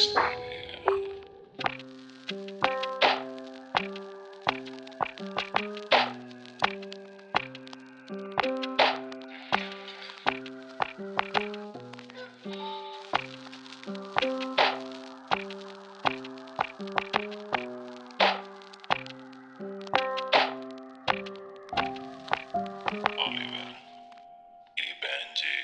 No Oliver y Benji.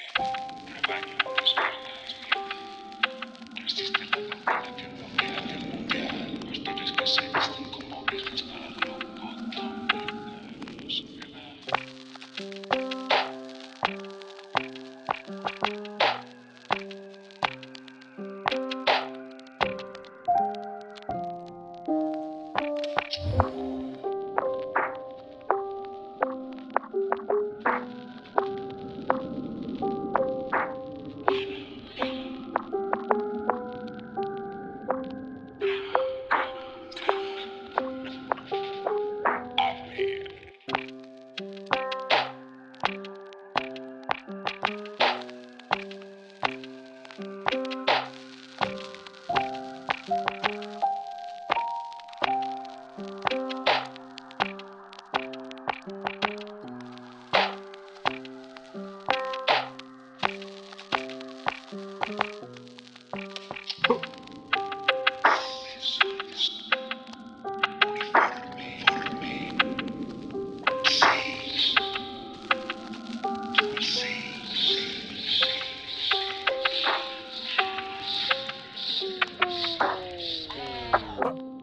Oh.